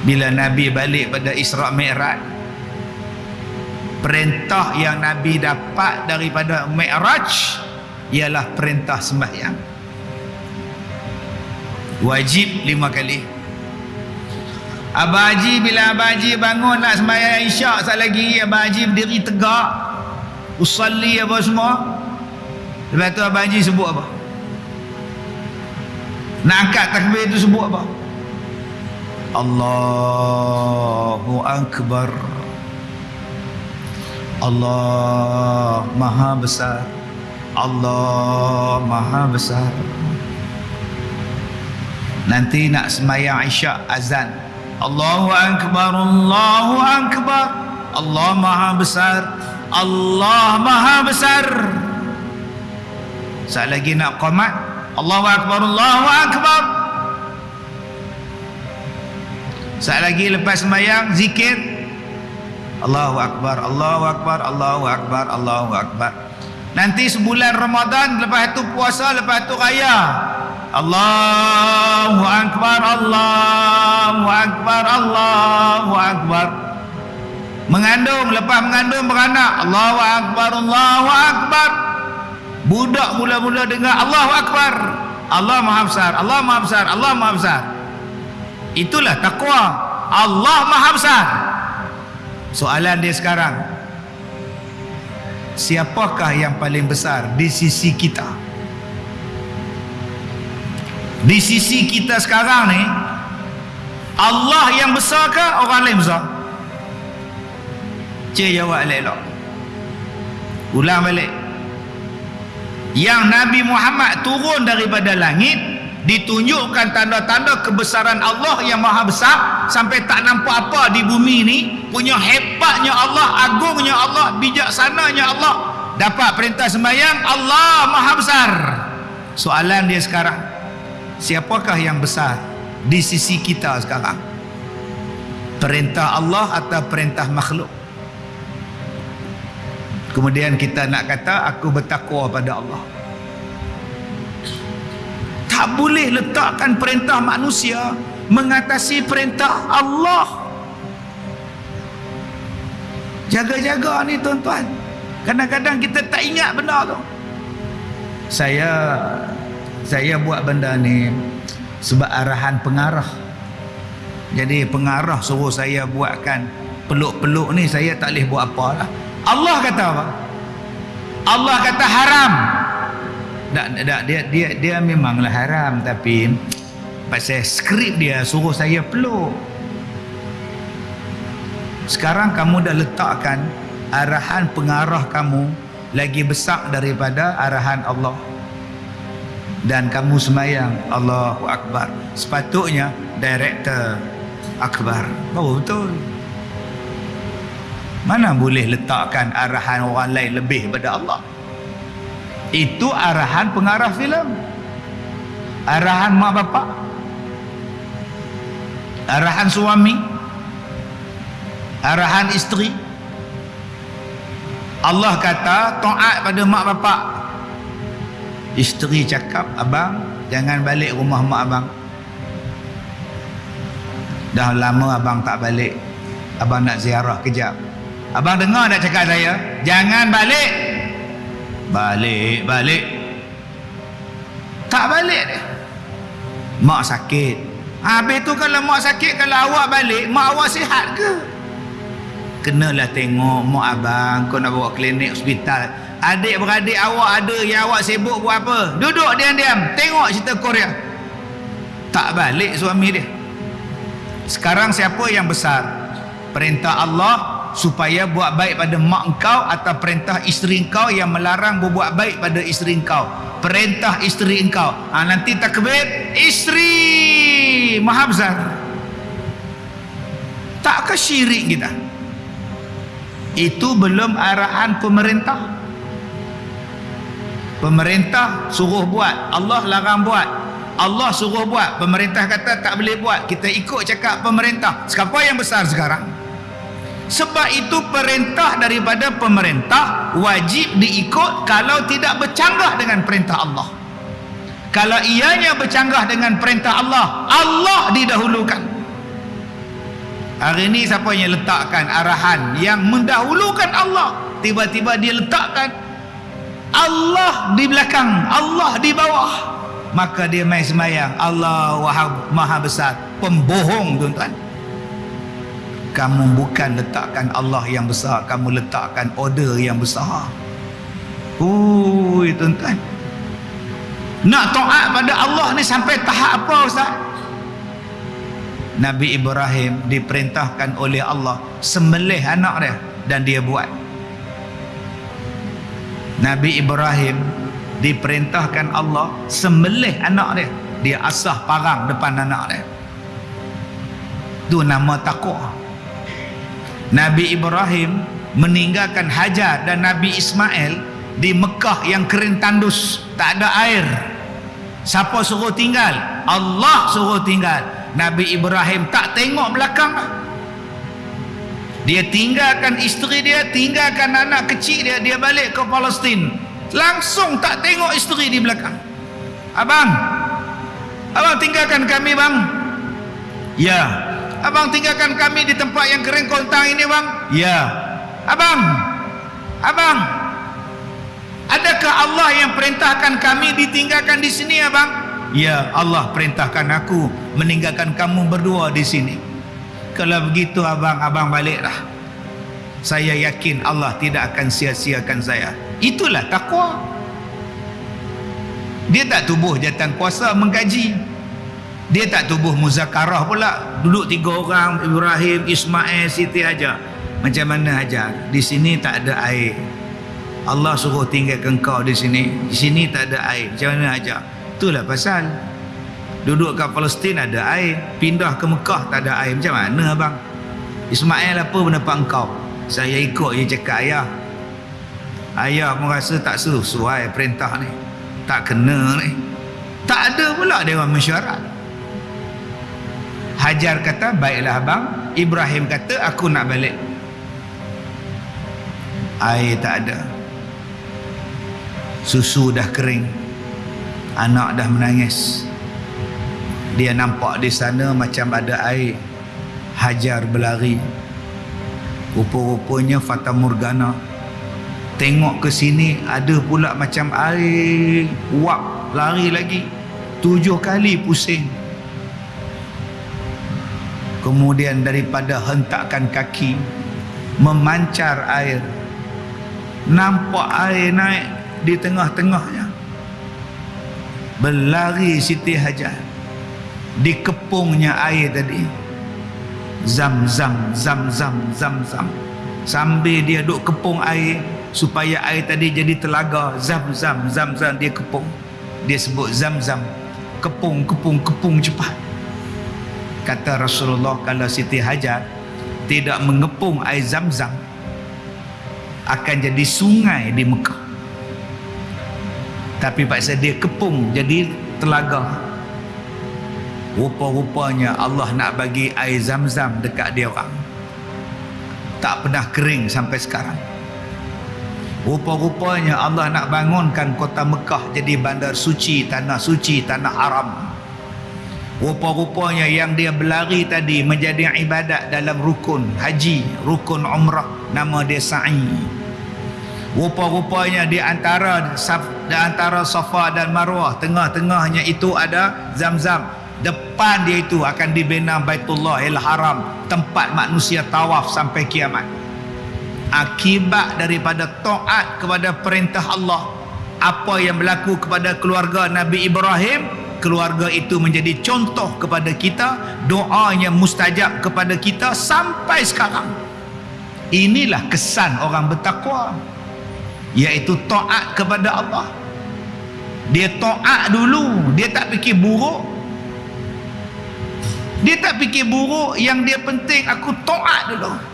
bila Nabi balik pada Isra Mi'raj perintah yang Nabi dapat daripada Mi'raj ialah perintah sembahyang. Wajib lima kali. Abah Haji bila Abah Haji bangun nak sembahyang isyak sekali lagi Abah Haji berdiri tegak. Usalli apa semua. Lepas tu Abah Haji sebut apa? Nak angkat takbir tu sebut apa Allahu Akbar. Allah Maha Besar. Allah Maha Besar. Nanti nak semayang isyak azan. Allahu Akbar Allahu Akbar. Allah Maha Besar. Allah Maha Besar. Saat lagi nak qamat Allahu Akbar Allahu Akbar saat lagi lepas semayang zikir. Allahu Akbar Allahu Akbar Allahu Akbar Allahu Akbar. Nanti sebulan Ramadan lepas tu puasa lepas tu raya. Allahu Akbar Allahu Akbar Allahu Akbar. Mengandung lepas mengandung beranak. Allahu Akbar Allahu Akbar. Budak mula-mula dengar Allahu Akbar. Allah Maha Besar Allah Maha Besar Allah Maha Besar itulah takwa Allah Maha Besar. Soalan dia sekarang. Siapakah yang paling besar di sisi kita? Di sisi kita sekarang ni Allah yang besar ke orang lain besar? Cik jawab elok ulang balik. Yang Nabi Muhammad turun daripada langit ditunjukkan tanda-tanda kebesaran Allah yang maha besar. Sampai tak nampak apa di bumi ni. Punya hebatnya Allah agungnya Allah bijaksananya Allah. Dapat perintah sembahyang Allah maha besar. Soalan dia sekarang siapakah yang besar di sisi kita sekarang? Perintah Allah atau perintah makhluk? Kemudian kita nak kata aku bertakwa pada Allah tak boleh letakkan perintah manusia mengatasi perintah Allah. Jaga-jaga ni tuan-tuan. Kadang-kadang kita tak ingat benda tu. Saya saya buat benda ni sebab arahan pengarah. Jadi pengarah suruh saya buatkan peluk-peluk ni saya tak boleh buat apa lah. Allah kata apa? Allah kata haram tak, tak, dia, dia, dia memanglah haram tapi pasal skrip dia suruh saya peluk. Sekarang kamu dah letakkan arahan pengarah kamu lagi besar daripada arahan Allah. Dan kamu semayang Allahu Akbar. Sepatutnya director Akbar. Baru betul. Mana boleh letakkan arahan orang lain lebih daripada Allah itu arahan pengarah filem. Arahan mak bapak. Arahan suami. Arahan isteri. Allah kata taat pada mak bapak. Isteri cakap abang jangan balik rumah mak abang. Dah lama abang tak balik. Abang nak ziarah kejap. Abang dengar nak cakap saya? Jangan balik balik balik. Tak balik dia. Mak sakit. Habis tu kalau mak sakit kalau awak balik mak awak sihat ke? Kenalah tengok mak abang kau nak bawa klinik hospital. Adik-beradik awak ada yang awak sibuk buat apa? Duduk diam-diam tengok cerita Korea. Tak balik suami dia. Sekarang siapa yang besar? Perintah Allah supaya buat baik pada mak engkau atau perintah isteri engkau yang melarang berbuat baik pada isteri engkau. Perintah isteri engkau. Ha, nanti takbir isteri! Maha besar. Tak ke syirik kita? Itu belum arahan pemerintah. Pemerintah suruh buat Allah larang buat. Allah suruh buat pemerintah kata tak boleh buat. Kita ikut cakap pemerintah. Siapa yang besar sekarang sebab itu perintah daripada pemerintah wajib diikut kalau tidak bercanggah dengan perintah Allah. Kalau ianya bercanggah dengan perintah Allah Allah didahulukan. Hari ni siapa yang letakkan arahan yang mendahulukan Allah? Tiba-tiba dia letakkan Allah di belakang Allah di bawah. Maka dia main semayang Allah wahab maha besar pembohong tuan-tuan kamu bukan letakkan Allah yang besar kamu letakkan order yang besar. Ui tuan-tuan. Nak taat pada Allah ni sampai tahap apa Ustaz? Nabi Ibrahim diperintahkan oleh Allah sembelih anak dia dan dia buat. Nabi Ibrahim diperintahkan Allah sembelih anak dia. Dia asah parang depan anak dia. Tu nama takwa Nabi Ibrahim meninggalkan Hajar dan Nabi Ismail di Mekah yang kering tandus. Tak ada air. Siapa suruh tinggal? Allah suruh tinggal. Nabi Ibrahim tak tengok belakang. Dia tinggalkan isteri dia tinggalkan anak kecil dia dia balik ke Palestin. Langsung tak tengok isteri di belakang. Abang abang tinggalkan kami bang. Ya abang tinggalkan kami di tempat yang kering kontang ini bang ya abang abang adakah Allah yang perintahkan kami ditinggalkan di sini abang Ya Allah perintahkan aku meninggalkan kamu berdua di sini. Kalau begitu abang, abang baliklah. Saya yakin Allah tidak akan sia-siakan saya. Itulah takwa. Dia tak tubuh jatan kuasa menggaji. Dia tak tubuh muzakarah pula. Duduk tiga orang, Ibrahim, Ismail, Siti aja. Macam mana aja? Di sini tak ada air. Allah suruh tinggalkan kau di sini. Di sini tak ada air. Macam mana aja? itulah pasal duduk kat Palestin ada air pindah ke Mekah tak ada air macam mana abang Ismail apa pendapat engkau saya ikut je cakap ayah ayah pun rasa tak sesuai perintah ni tak kena ni tak ada pula orang mesyuarat Hajar kata baiklah abang. Ibrahim kata aku nak balik. Air tak ada. Susu dah kering. Anak dah menangis. Dia nampak di sana macam ada air. Hajar berlari. Rupa-rupanya Fata Morgana tengok ke sini ada pula macam air wap lari lagi. Tujuh kali pusing kemudian daripada hentakan kaki memancar air. Nampak air naik di tengah-tengahnya. Berlari Siti Hajar dikepungnya air tadi. Zam zam zam zam zam zam. Sambil dia duk kepung air supaya air tadi jadi telaga. Zam zam zam zam dia kepung. Dia sebut zam zam. Kepung kepung kepung cepat kata Rasulullah kalau Siti Hajar tidak mengepung air zam zam akan jadi sungai di Mekah. Tapi paksa dia kepung jadi telaga. Rupa-rupanya Allah nak bagi air zam-zam dekat dia orang. Tak pernah kering sampai sekarang. Rupa-rupanya Allah nak bangunkan kota Mekah jadi bandar suci tanah suci tanah haram rupa-rupanya yang dia berlari tadi menjadi ibadat dalam rukun haji rukun umrah nama dia sa'i. Rupa-rupanya di antara di antara Safa dan Marwah tengah-tengahnya itu ada Zam-Zam. Depan dia itu akan dibina Baitullah Il Haram tempat manusia tawaf sampai kiamat. Akibat daripada taat kepada perintah Allah apa yang berlaku kepada keluarga Nabi Ibrahim keluarga itu menjadi contoh kepada kita doanya mustajab kepada kita sampai sekarang. Inilah kesan orang bertakwa iaitu taat kepada Allah. Dia taat dulu dia tak fikir buruk. Dia tak fikir buruk yang dia penting aku taat dulu